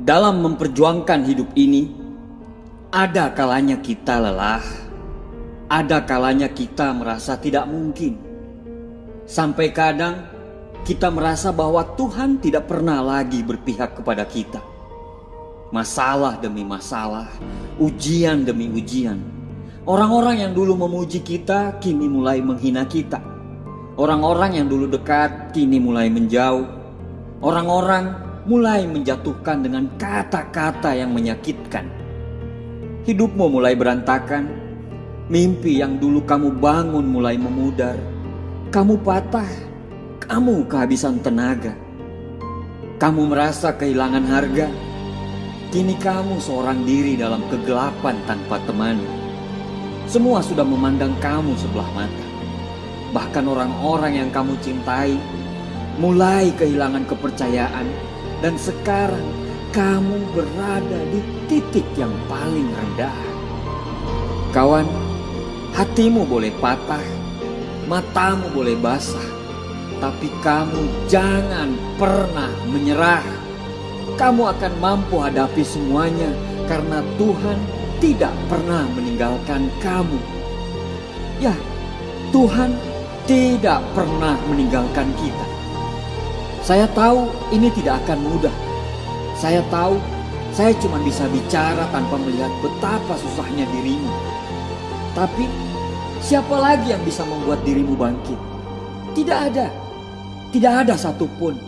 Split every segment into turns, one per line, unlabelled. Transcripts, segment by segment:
dalam memperjuangkan hidup ini, ada kalanya kita lelah, ada kalanya kita merasa tidak mungkin. Sampai kadang kita merasa bahwa Tuhan tidak pernah lagi berpihak kepada kita. Masalah demi masalah, ujian demi ujian. Orang-orang yang dulu memuji kita kini mulai menghina kita. Orang-orang yang dulu dekat kini mulai menjauh. Orang-orang mulai menjatuhkan dengan kata-kata yang menyakitkan. Hidupmu mulai berantakan, mimpi yang dulu kamu bangun mulai memudar. Kamu patah, kamu kehabisan tenaga. Kamu merasa kehilangan harga. Kini kamu seorang diri dalam kegelapan tanpa teman. Semua sudah memandang kamu sebelah mata. Bahkan orang-orang yang kamu cintai mulai kehilangan kepercayaan dan sekarang kamu berada di titik yang paling rendah. Kawan, hatimu boleh patah, matamu boleh basah, tapi kamu jangan pernah menyerah. Kamu akan mampu hadapi semuanya karena Tuhan tidak pernah meninggalkan kamu. Ya, Tuhan tidak pernah meninggalkan kita. Saya tahu ini tidak akan mudah. Saya tahu saya cuma bisa bicara tanpa melihat betapa susahnya dirimu. Tapi siapa lagi yang bisa membuat dirimu bangkit? Tidak ada. Tidak ada satupun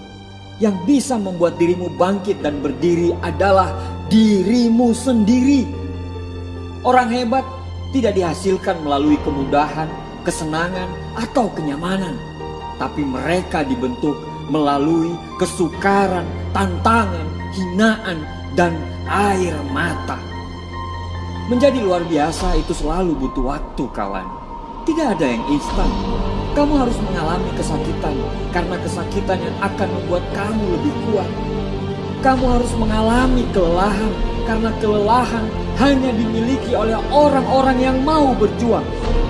yang bisa membuat dirimu bangkit dan berdiri adalah dirimu sendiri. Orang hebat tidak dihasilkan melalui kemudahan, kesenangan, atau kenyamanan, tapi mereka dibentuk melalui kesukaran, tantangan, hinaan, dan air mata. Menjadi luar biasa itu selalu butuh waktu, kawan. Tidak ada yang instan. Kamu harus mengalami kesakitan karena kesakitan yang akan membuat kamu lebih kuat. Kamu harus mengalami kelelahan karena kelelahan hanya dimiliki oleh orang-orang yang mau berjuang.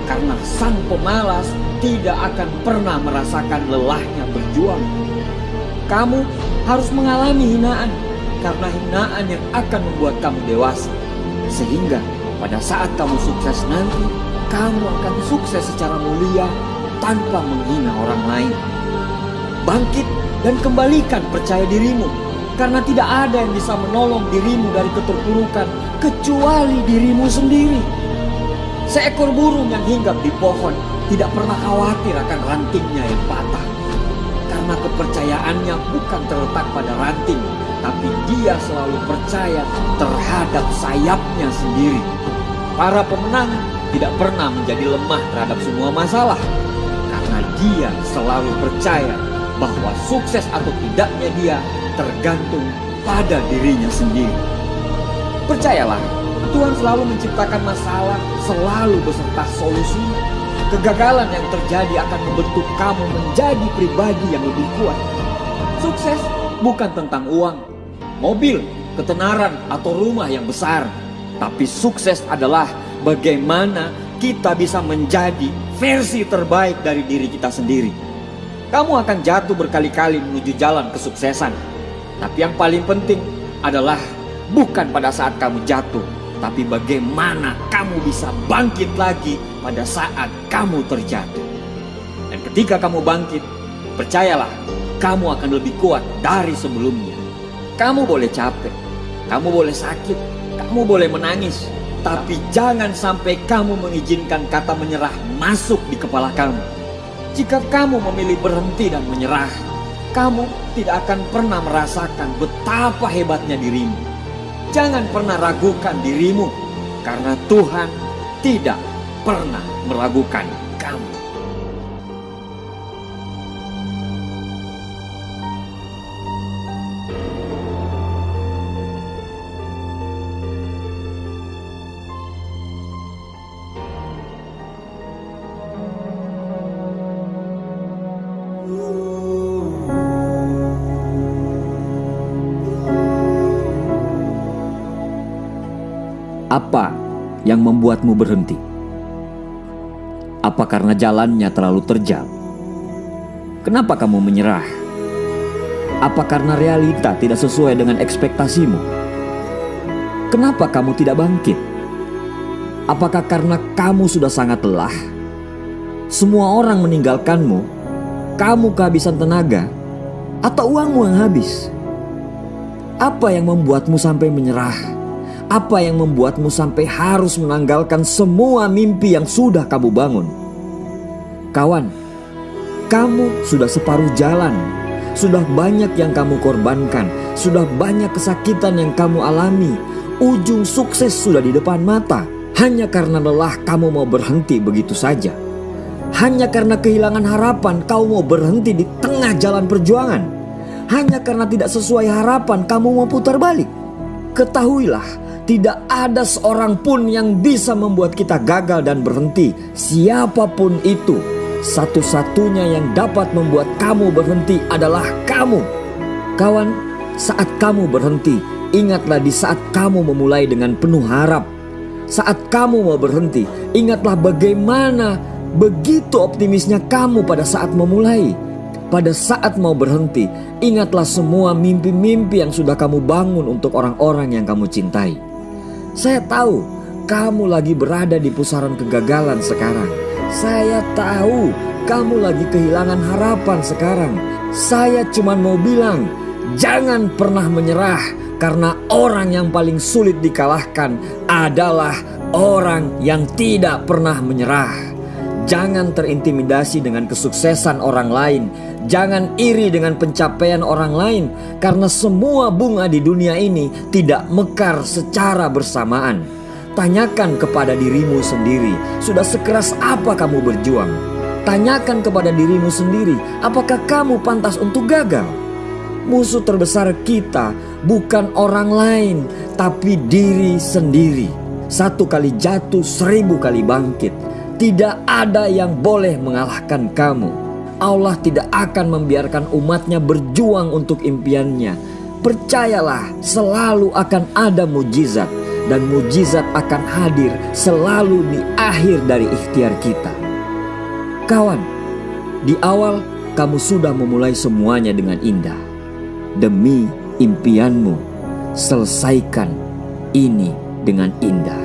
Karena sang pemalas tidak akan pernah merasakan lelahnya berjuang. Kamu harus mengalami hinaan karena hinaan yang akan membuat kamu dewasa. Sehingga pada saat kamu sukses nanti, kamu akan sukses secara mulia tanpa menghina orang lain. Bangkit dan kembalikan percaya dirimu karena tidak ada yang bisa menolong dirimu dari keterpurukan kecuali dirimu sendiri. Seekor burung yang hinggap di pohon tidak pernah khawatir akan rantingnya yang patah. Karena kepercayaannya bukan terletak pada ranting, tapi dia selalu percaya terhadap sayapnya sendiri. Para pemenang tidak pernah menjadi lemah terhadap semua masalah, karena dia selalu percaya bahwa sukses atau tidaknya dia tergantung pada dirinya sendiri. Percayalah, Tuhan selalu menciptakan masalah, selalu beserta solusi. Kegagalan yang terjadi akan membentuk kamu menjadi pribadi yang lebih kuat. Sukses bukan tentang uang, mobil, ketenaran, atau rumah yang besar. Tapi sukses adalah bagaimana kita bisa menjadi versi terbaik dari diri kita sendiri. Kamu akan jatuh berkali-kali menuju jalan kesuksesan. Tapi yang paling penting adalah bukan pada saat kamu jatuh, tapi bagaimana kamu bisa bangkit lagi pada saat kamu terjatuh. Dan ketika kamu bangkit, percayalah, kamu akan lebih kuat dari sebelumnya. Kamu boleh capek, kamu boleh sakit, kamu boleh menangis, tapi jangan sampai kamu mengizinkan kata menyerah masuk di kepala kamu. Jika kamu memilih berhenti dan menyerah, kamu tidak akan pernah merasakan betapa hebatnya dirimu. Jangan pernah ragukan dirimu, karena Tuhan tidak pernah meragukan Apa yang membuatmu berhenti? Apa karena jalannya terlalu terjal? Kenapa kamu menyerah? Apa karena realita tidak sesuai dengan ekspektasimu? Kenapa kamu tidak bangkit? Apakah karena kamu sudah sangat lelah? Semua orang meninggalkanmu, kamu kehabisan tenaga, atau uangmu yang habis? Apa yang membuatmu sampai menyerah? Apa yang membuatmu sampai harus menanggalkan semua mimpi yang sudah kamu bangun? Kawan, kamu sudah separuh jalan, sudah banyak yang kamu korbankan, sudah banyak kesakitan yang kamu alami. Ujung sukses sudah di depan mata. Hanya karena lelah kamu mau berhenti begitu saja. Hanya karena kehilangan harapan kau mau berhenti di tengah jalan perjuangan. Hanya karena tidak sesuai harapan kamu mau putar balik. Ketahuilah, tidak ada seorang pun yang bisa membuat kita gagal dan berhenti. Siapa pun itu, satu-satunya yang dapat membuat kamu berhenti adalah kamu. Kawan, saat kamu berhenti, ingatlah di saat kamu memulai dengan penuh harap saat kamu mau berhenti, ingatlah bagaimana begitu optimisnya kamu pada saat memulai. Pada saat mau berhenti, ingatlah semua mimpi-mimpi yang sudah kamu bangun untuk orang-orang yang kamu cintai. Saya tahu kamu lagi berada di pusaran kegagalan sekarang. Saya tahu kamu lagi kehilangan harapan sekarang. Saya cuma mau bilang, jangan pernah menyerah karena orang yang paling sulit dikalahkan adalah orang yang tidak pernah menyerah. Jangan terintimidasi dengan kesuksesan orang lain. Jangan iri dengan pencapaian orang lain, karena semua bunga di dunia ini tidak mekar secara bersamaan. Tanyakan kepada dirimu sendiri, sudah sekeras apa kamu berjuang? Tanyakan kepada dirimu sendiri, apakah kamu pantas untuk gagal? Musuh terbesar kita bukan orang lain, tapi diri sendiri. Satu kali jatuh, seribu kali bangkit. Tidak ada yang boleh mengalahkan kamu. Allah tidak akan membiarkan umatnya berjuang untuk impiannya. Percayalah, selalu akan ada mujizat, dan mujizat akan hadir selalu di akhir dari ikhtiar kita. Kawan, di awal kamu sudah memulai semuanya dengan indah demi impianmu. Selesaikan ini dengan indah.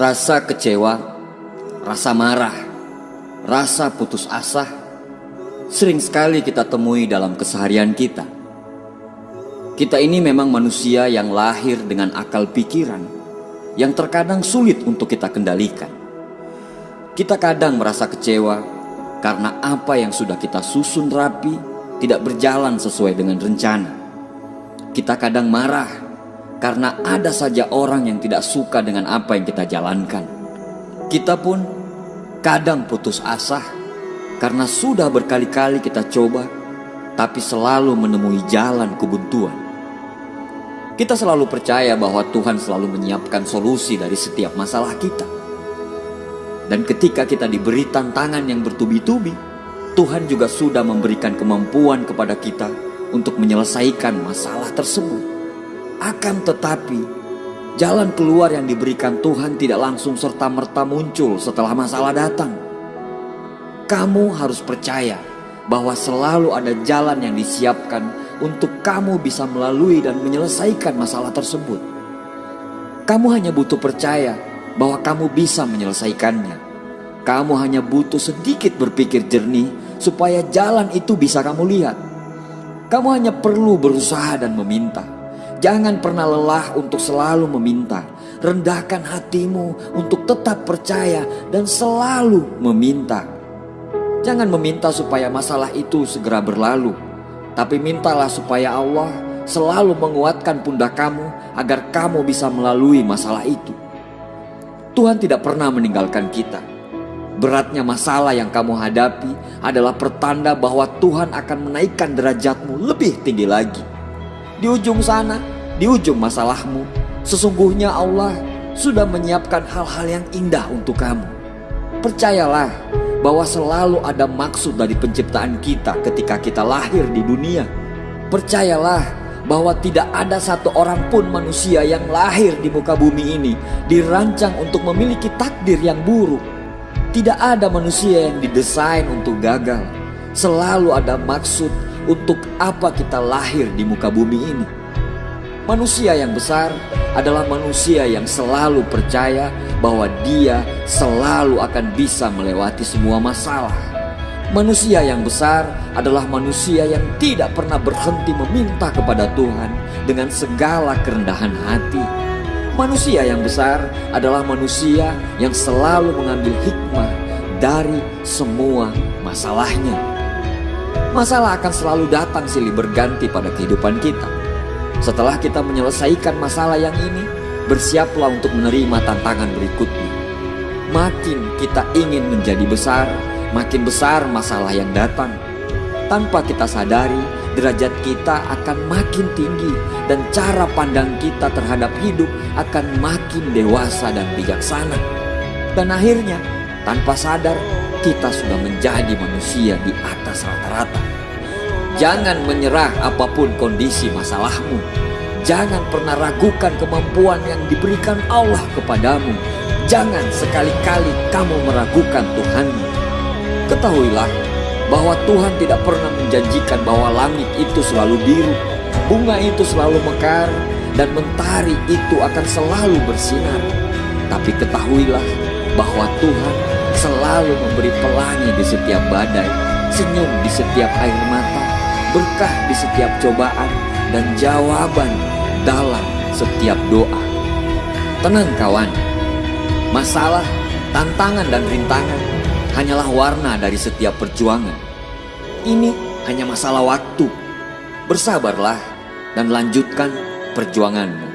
Rasa kecewa, rasa marah, rasa putus asa sering sekali kita temui dalam keseharian kita. Kita ini memang manusia yang lahir dengan akal pikiran yang terkadang sulit untuk kita kendalikan. Kita kadang merasa kecewa karena apa yang sudah kita susun rapi tidak berjalan sesuai dengan rencana. Kita kadang marah karena ada saja orang yang tidak suka dengan apa yang kita jalankan. Kita pun kadang putus asa karena sudah berkali-kali kita coba, tapi selalu menemui jalan kebuntuan. Kita selalu percaya bahwa Tuhan selalu menyiapkan solusi dari setiap masalah kita. Dan ketika kita diberi tantangan yang bertubi-tubi, Tuhan juga sudah memberikan kemampuan kepada kita untuk menyelesaikan masalah tersebut. Akan tetapi, jalan keluar yang diberikan Tuhan tidak langsung serta-merta muncul setelah masalah datang. Kamu harus percaya bahwa selalu ada jalan yang disiapkan untuk kamu bisa melalui dan menyelesaikan masalah tersebut. Kamu hanya butuh percaya bahwa kamu bisa menyelesaikannya. Kamu hanya butuh sedikit berpikir jernih supaya jalan itu bisa kamu lihat. Kamu hanya perlu berusaha dan meminta. Jangan pernah lelah untuk selalu meminta. Rendahkan hatimu untuk tetap percaya dan selalu meminta. Jangan meminta supaya masalah itu segera berlalu, tapi mintalah supaya Allah selalu menguatkan pundak kamu agar kamu bisa melalui masalah itu. Tuhan tidak pernah meninggalkan kita. Beratnya masalah yang kamu hadapi adalah pertanda bahwa Tuhan akan menaikkan derajatmu lebih tinggi lagi. Di ujung sana, di ujung masalahmu, sesungguhnya Allah sudah menyiapkan hal-hal yang indah untuk kamu. Percayalah bahwa selalu ada maksud dari penciptaan kita ketika kita lahir di dunia. Percayalah bahwa tidak ada satu orang pun manusia yang lahir di muka bumi ini dirancang untuk memiliki takdir yang buruk. Tidak ada manusia yang didesain untuk gagal. Selalu ada maksud untuk apa kita lahir di muka bumi ini. Manusia yang besar adalah manusia yang selalu percaya bahwa dia selalu akan bisa melewati semua masalah. Manusia yang besar adalah manusia yang tidak pernah berhenti meminta kepada Tuhan dengan segala kerendahan hati. Manusia yang besar adalah manusia yang selalu mengambil hikmah dari semua masalahnya. Masalah akan selalu datang silih berganti pada kehidupan kita. Setelah kita menyelesaikan masalah yang ini, bersiaplah untuk menerima tantangan berikutnya. Makin kita ingin menjadi besar, makin besar masalah yang datang. Tanpa kita sadari, derajat kita akan makin tinggi dan cara pandang kita terhadap hidup akan makin dewasa dan bijaksana. Dan akhirnya, tanpa sadar, kita sudah menjadi manusia di atas rata-rata. Jangan menyerah apa pun kondisi masalahmu. Jangan pernah ragukan kemampuan yang diberikan Allah kepadamu. Jangan sekali-kali kamu meragukan Tuhanmu. Ketahuilah bahwa Tuhan tidak pernah menjanjikan bahwa langit itu selalu biru, bunga itu selalu mekar, dan mentari itu akan selalu bersinar. Tapi ketahuilah bahwa Tuhan selalu memberi pelangi di setiap badai, senyum di setiap air mata, berkah di setiap cobaan, dan jawaban dalam setiap doa. Tenang kawan, masalah, tantangan, dan rintangan hanyalah warna dari setiap perjuangan. Ini hanya masalah waktu. Bersabarlah dan lanjutkan perjuanganmu.